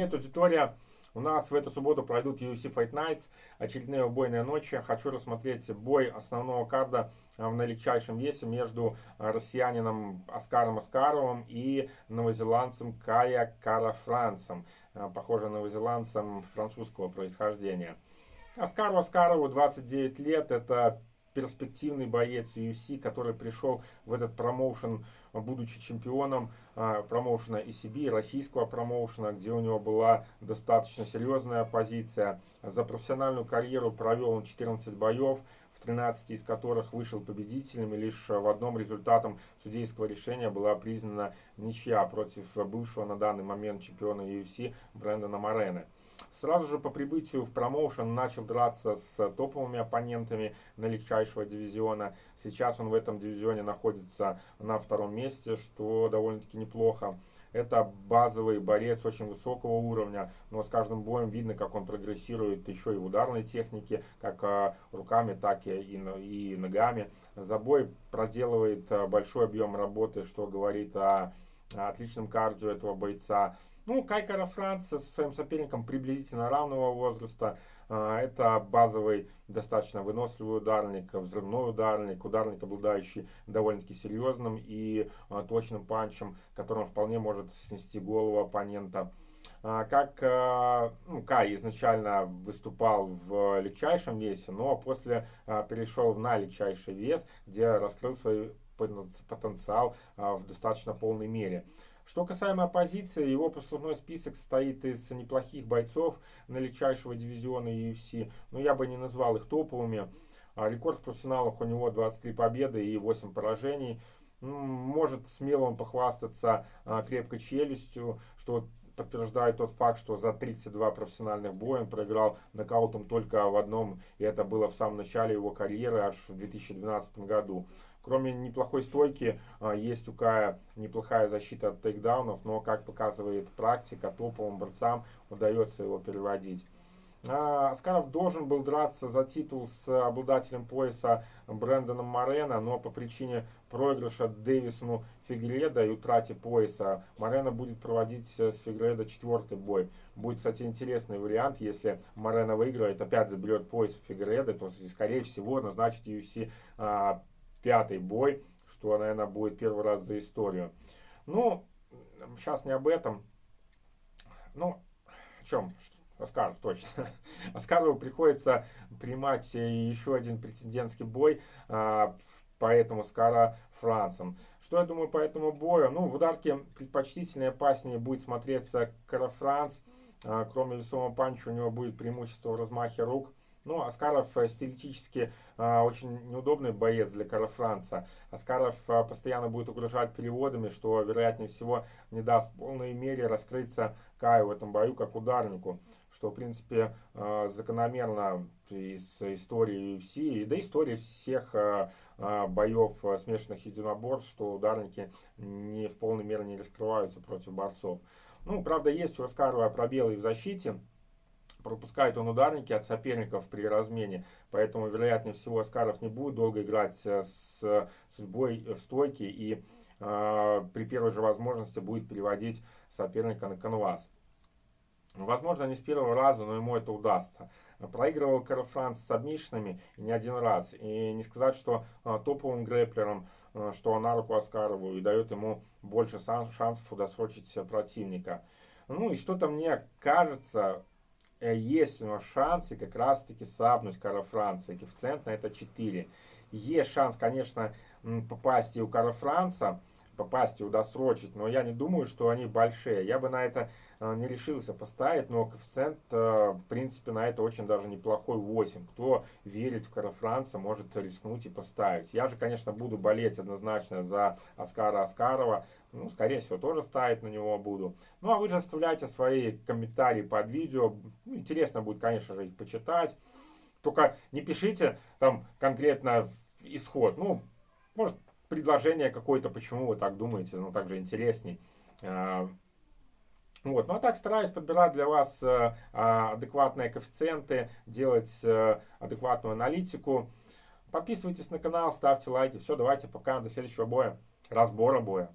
Привет, аудитория! У нас в эту субботу пройдут UFC Fight Nights, очередные убойные ночи. Хочу рассмотреть бой основного карда а, в налегчайшем весе между а, россиянином Оскаром Оскаровым и новозеландцем Кая Карафранцем, а, похоже новозеландцем французского происхождения. Оскару Оскарову 29 лет, это перспективный боец UFC, который пришел в этот промоушен, будучи чемпионом э, промоушена ECB, российского промоушена, где у него была достаточно серьезная позиция. За профессиональную карьеру провел он 14 боев, в 13 из которых вышел победителем, и лишь в одном результатом судейского решения была признана ничья против бывшего на данный момент чемпиона UFC Брэндона Морены. Сразу же по прибытию в промоушен начал драться с топовыми оппонентами на легчайшего дивизиона. Сейчас он в этом дивизионе находится на втором месте, что довольно-таки неплохо. Это базовый борец очень высокого уровня, но с каждым боем видно, как он прогрессирует еще и в ударной технике, как а, руками, так и, и ногами. За бой проделывает а, большой объем работы, что говорит о отличном кардио этого бойца. Ну, Кайкара Франц со своим соперником приблизительно равного возраста. А, это базовый, достаточно выносливый ударник, взрывной ударник, ударник, обладающий довольно-таки серьезным и а, точным панчем, которым вполне может снести голову оппонента. А, как ну, Кай изначально выступал в легчайшем весе, но после перешел на легчайший вес, где раскрыл свой потенциал в достаточно полной мере. Что касаемо оппозиции, его послужной список состоит из неплохих бойцов на легчайшего дивизиона UFC, но я бы не назвал их топовыми. А рекорд в профессионалах у него 23 победы и 8 поражений. Может смело он похвастаться а, крепкой челюстью, что подтверждает тот факт, что за 32 профессиональных боя он проиграл нокаутом только в одном, и это было в самом начале его карьеры, аж в 2012 году. Кроме неплохой стойки, а, есть у Кая неплохая защита от тейкдаунов, но, как показывает практика, топовым борцам удается его переводить. Аскаров должен был драться за титул с обладателем пояса Брэндоном Морено, но по причине проигрыша Дэвисону Фигреда и утрате пояса Морено будет проводить с Фигреда четвертый бой. Будет, кстати, интересный вариант, если Морено выиграет, опять заберет пояс Фигреда, то, скорее всего, назначит UFC а, пятый бой, что, наверное, будет первый раз за историю. Ну, сейчас не об этом. Ну, о чем? Оскаров, точно. Оскарову приходится принимать еще один претендентский бой, а, поэтому Скара Францем. Что я думаю по этому бою? Ну, в ударке предпочтительнее, опаснее будет смотреться Кара Франц. А, кроме весомого панча у него будет преимущество в размахе рук. Ну, Аскаров э, стилистически э, очень неудобный боец для Карла Франца. Аскаров э, постоянно будет угрожать переводами, что, вероятнее всего, не даст в полной мере раскрыться Каю в этом бою как ударнику. Что, в принципе, э, закономерно из истории UFC, и да истории всех э, э, боев э, смешанных единоборств, что ударники не в полной мере не раскрываются против борцов. Ну, правда, есть у Аскарова пробелы в защите. Пропускает он ударники от соперников при размене, поэтому, вероятнее всего, Аскаров не будет долго играть с судьбой в стойке и э, при первой же возможности будет переводить соперника на канвас. Возможно, не с первого раза, но ему это удастся. Проигрывал Карл Франц с обмишинами не один раз. И не сказать, что э, топовым грэплером, э, что на руку Аскарову и дает ему больше шансов удосрочить противника. Ну и что-то мне кажется, Э, есть у него шансы как раз-таки сапнуть Карла Франца. Коэффициент на это 4. Есть шанс, конечно, попасть и у Карла Франца, попасть и удосрочить, но я не думаю, что они большие. Я бы на это э, не решился поставить, но коэффициент, э, в принципе, на это очень даже неплохой 8. Кто верит в Кара Франца, может рискнуть и поставить. Я же, конечно, буду болеть однозначно за Оскара Оскарова. Ну, скорее всего, тоже ставить на него буду. Ну, а вы же оставляйте свои комментарии под видео. Ну, интересно будет, конечно же, их почитать. Только не пишите там конкретно исход. Ну, может, предложение какое-то, почему вы так думаете, ну, также интересней. А, вот. Ну а так стараюсь подбирать для вас э, а, адекватные коэффициенты, делать э, адекватную аналитику. Подписывайтесь на канал, ставьте лайки. Все, давайте, пока, до следующего боя, разбора боя.